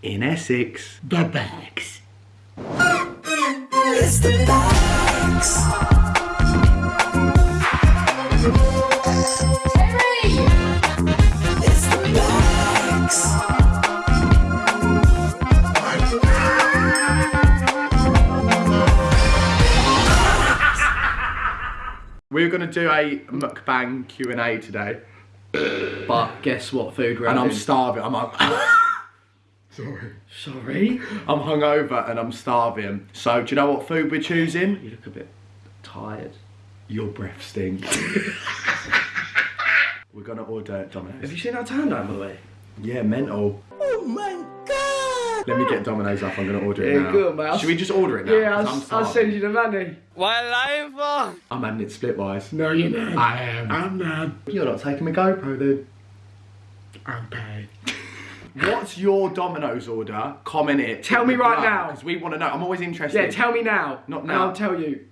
In Essex. The bags. It's the bags. It's the bags. We're gonna do a mukbang Q and A today, But guess what food we're and I'm starving. I'm like, sorry, Sorry? I'm hungover and I'm starving. So do you know what food we're choosing? You look a bit tired. Your breath stinks. we're gonna order Domino's. Have you seen our tan down by the way? Yeah, mental. Oh my god! Let me get Domino's up. I'm gonna order it Yeah, now. good, mate. I'll Should we just order it now? Yeah, 'Cause I'll, I'm I'll send you the money. Why lying for? I'm having it splitwise. No, you're not. I am. I'm not. You're not taking my GoPro then. I'm paid. What's your Domino's order? Comment it. Tell me right now. Because we want to know. I'm always interested. Yeah, tell me now. Not And now. I'll tell you.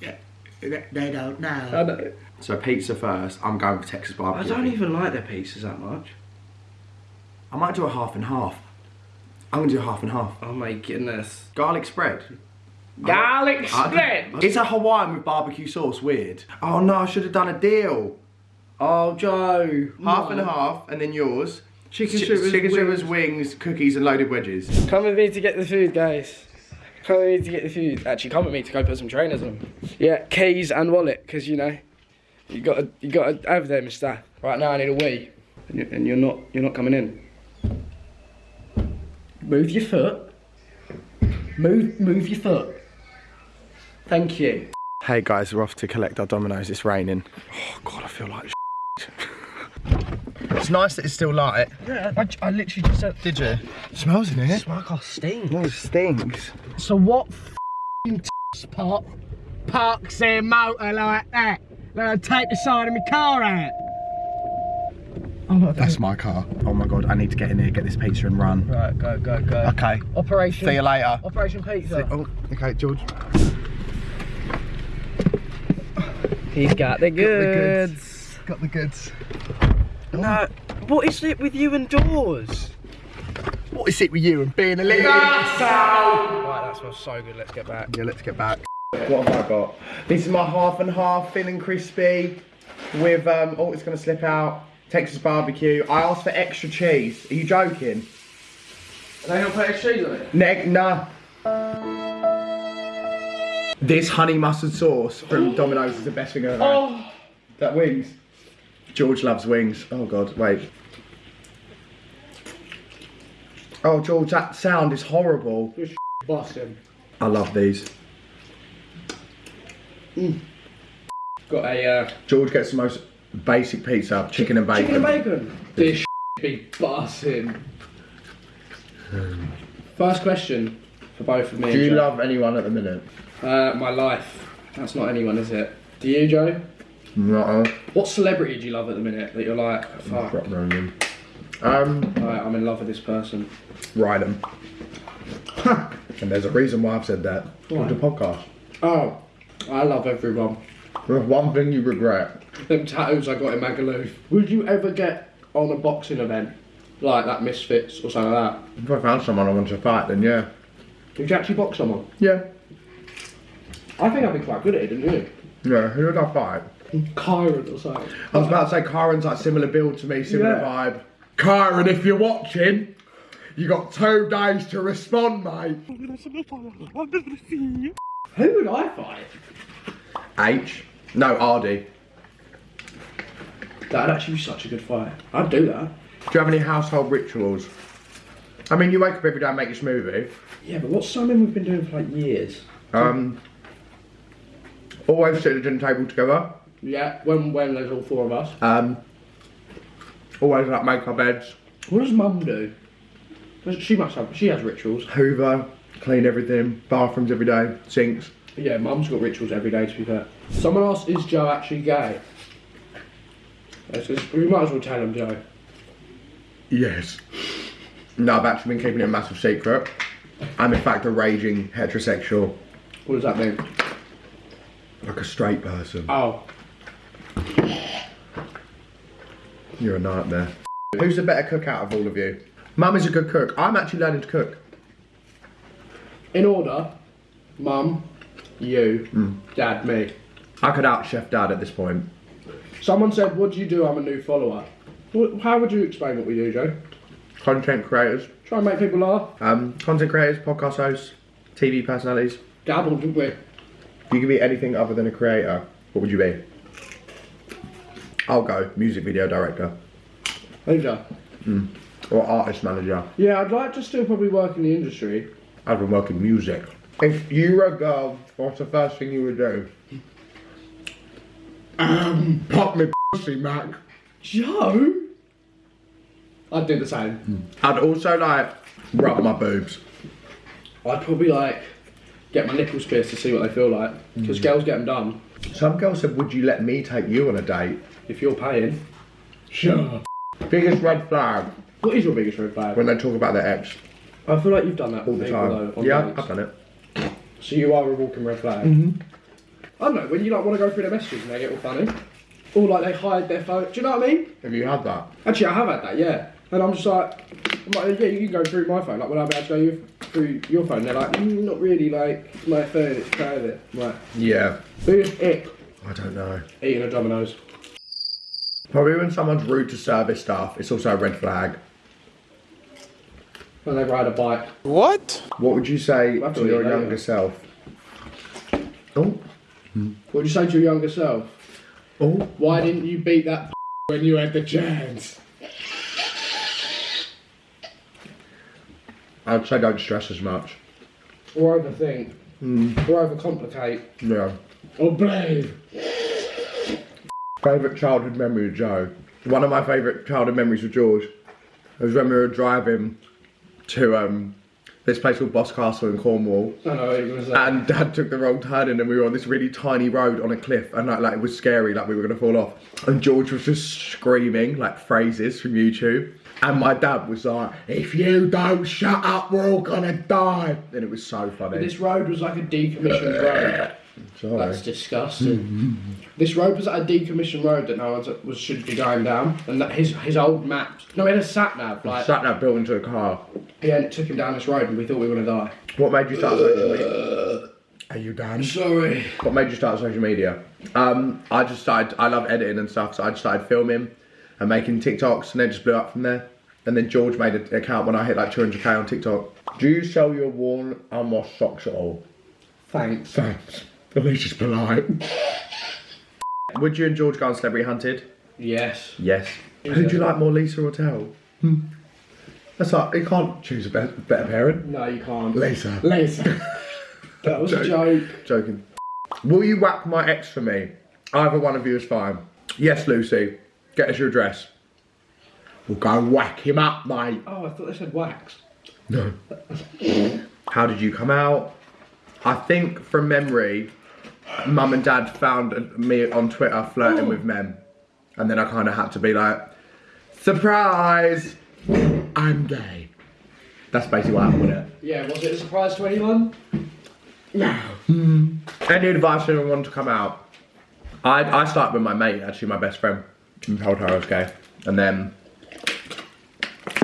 Yeah. they don't know. I know. So pizza first. I'm going for Texas barbecue. I don't even like their pizzas that much. I might do a half and half. I'm gonna do half and half. Oh my goodness. Garlic spread. Garlic I- spread! Is a Hawaiian with barbecue sauce weird? Oh no, I should have done a deal. Oh, Joe. Half and half, and then yours. Chicken Ch- strippers, chicken strippers, wings. wings, cookies, and loaded wedges. Come with me to get the food, guys. Come with me to get the food. Actually, come with me to go put some trainers on. Yeah, keys and wallet, because you know, you got to you got to over there, Mister. Right now, I need a wee, and you're, and you're not you're not coming in. Move your foot. Move move your foot. Thank you. Hey guys, we're off to collect our Domino's. It's raining. Oh god, I feel like It's nice that it's still light. Yeah, I, I literally just said. Did you? smells in here. My car oh, stinks. No, it stinks. So what f***ing spot parks their motor like that? They'll take the side of my car out. That's my car. Oh my god, I need to get in here, get this pizza and run. Right, go go go. Okay. Operation. See you later. Operation Pizza. Oh, okay, George. He's got the goods. Got the goods. Got the goods. No, what is it with you and doors? What is it with you and being a little Right, that smells so good. Let's get back. Yeah, let's get back. What have I got? This is my half and half, thin and crispy, with um. Oh, it's gonna slip out. Texas barbecue. I asked for extra cheese. Are you joking? They don't put extra cheese on it. Neck, nah. This honey mustard sauce from Domino's is the best thing I've ever had. Oh, That wings. George loves wings. Oh god, wait. Oh George, that sound is horrible. boss him. I love these. Got a uh, George gets the most basic pizza, chicken and bacon. chicken and bacon. This be bossing. First question for both of me. Do you Joe. love anyone at the minute? Uh, my life. That's not anyone, is it? Do you, Joe? No. What celebrity do you love at the minute that you're like, fuck. Um, I'm in love with this person? Ryden. and there's a reason why I've said that. Why? It's a podcast. Oh, I love everyone. There's one thing you regret. Them tattoos I got in Magaluf. Would you ever get on a boxing event like that Misfits or something like that? If I found someone I wanted to fight, then yeah. Would you actually box someone? Yeah. I think I'd be quite good at it, didn't you? Yeah, who would I fight? Kyron or something. I was about to say Kyron's like similar build to me, similar Yeah. vibe. Kyron, if you're watching, you got two days to respond, mate. Who would I fight? H. No, ArrDee. That'd actually be such a good fight. I'd do that. Do you have any household rituals? I mean, you wake up every day and make your smoothie. Yeah, but what's something we've been doing for like years? Um, always sit at the dinner table together. Yeah, when when there's all four of us. Um, always like make our beds. What does Mum do? She must have. She has rituals. Hoover, clean everything. Bathrooms every day. Sinks. Yeah, Mum's got rituals every day. To be fair. Someone asked, "Is Joe actually gay?" Just- we might as well tell him, Joe. Yes. No, I've actually been keeping it a massive secret. I'm in fact a raging heterosexual, What does that mean? like a straight person. Oh, You're a nightmare. Who's the better cook out of all of you? Mum is a good cook. I'm actually learning to cook. In order, mum, you, Mm. dad, me. I could out chef dad at this point. Someone said, "What do you do?" I'm a new follower. How would you explain what we do, Joe? Content creators, Try and make people laugh. um, content creators, podcast hosts, TV personalities. Dabbled, didn't we? If you could be anything other than a creator, what would you be? I'll go music video director Over. or artist manager. Yeah, I'd like to still probably work in the industry. I've been working music. If you were a girl, what's the first thing you would do? Um, pop me pussy, Mac. Joe? I'd do the same. I'd also like rub my boobs. I'd probably like get my nipples pierced to see what they feel like. Because girls get them done. Some girl said, "Would you let me take you on a date?" If you're paying. Sure. Biggest red flag What is your biggest red flag? when they talk about their ex I feel like you've done that all the time. though, on yeah, dates. I've done it. So you are a walking red flag. Mm-hmm. I don't know, when you like want to go through their messages and they get all funny. Or like they hide their phone. Do you know what I mean? Have you had that? Actually, I have had that, yeah. And I'm just like, I'm like, yeah, you can go through my phone. Like, will I be able to go you- through your phone? They're like, mm, not really. Like, it's my phone, it's private. I'm like, Yeah. biggest ick. I don't know. Eating a Domino's. Probably when someone's rude to service staff, it's also a red flag. When they ride a bike. What? What would you say We'll to to your later. younger self? Oh, What would you say to your younger self? oh. Why didn't you beat that when you had the chance? I'd say don't stress as much. Or overthink. Or overcomplicate. Yeah. Or blame. Favourite childhood memory of Joe. One of my favourite childhood memories with George was when we were driving to um, this place called Boscastle in Cornwall. I know going to say. And Dad took the wrong turn in, and we were on this really tiny road on a cliff, and like, like it was scary, like we were gonna fall off. And George was just screaming like phrases from YouTube, and my dad was like, "If you don't shut up, we're all gonna die." And it was so funny. This road was like a decommissioned road. Sorry. That's disgusting. this road was at a decommissioned road that no one was should be going down, and that his his old maps. No, he had a sat nav. Like, Sat nav built into a car. yeah, and it took him down this road, and we thought we were gonna die. What made you start social media? Are you done? Sorry. What made you start social media? Um, I just started. I love editing and stuff, so I just started filming and making TikToks, and then just blew up from there. And then George made an account when I hit like 200k on TikTok. Do you sell your worn unwashed socks at all? Thanks. Thanks. At least it's polite. Would you and George go on Celebrity Hunted? Yes. Yes. Who'd you like more, Lisa or Tell? Hmm. That's like you can't choose a better, better parent. No, you can't. Lisa. Lisa. that was a joke. Joking. Will you whack my ex for me? Either one of you is fine. Yes, Lucy. Get us your address. We'll go whack him up, mate. Oh, I thought they said wax. No. How did you come out? I think from memory, mum and dad found me on Twitter flirting with oh. men. And then I kind of had to be like, surprise, I'm gay. That's basically what happened with it. Yeah, was it a surprise to anyone? No. Hmm. Any advice for anyone to come out? I I started with my mate, actually my best friend, and told her I was gay, and then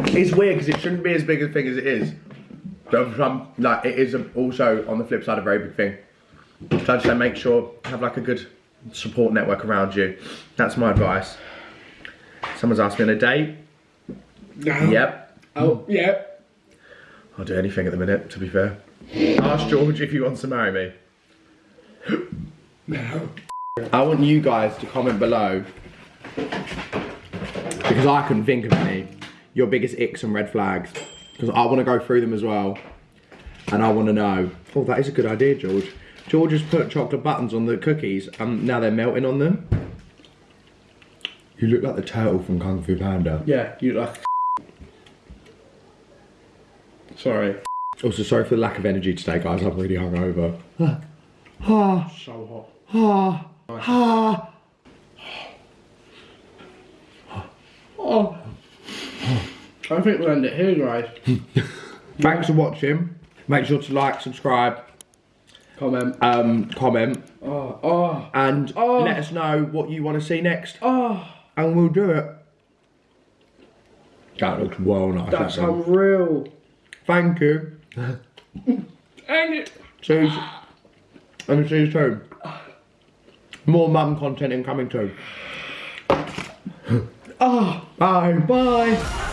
it's weird because it shouldn't be as big a thing as it is. But some, like it is also on the flip side a very big thing. So I just say make sure have like a good support network around you. That's my advice. Someone's asked me on a date. No. Yep. Oh, yep. I'll do anything at the minute, to be fair. Ask George if he wants to marry me. No. I want you guys to comment below because I couldn't think of any. Your biggest icks and red flags because I want to go through them as well, and I want to know. Oh, that is a good idea, George. George has put chocolate buttons on the cookies, and now they're melting on them. You look like the turtle from Kung Fu Panda. Yeah, you like. Sorry. Also, sorry for the lack of energy today, guys. I'm really hungover. Ah, So hot. ah, ah. I think we'll end it here, guys. Thanks for watching. Make sure to like, subscribe, comment, um, comment, oh, oh, and oh. let us know what you want to see next. Oh, and we'll do it. That looks well nice. That's that unreal. Thank you. Dang it. Cheers. And see you. More mum content incoming too. oh, bye. Bye.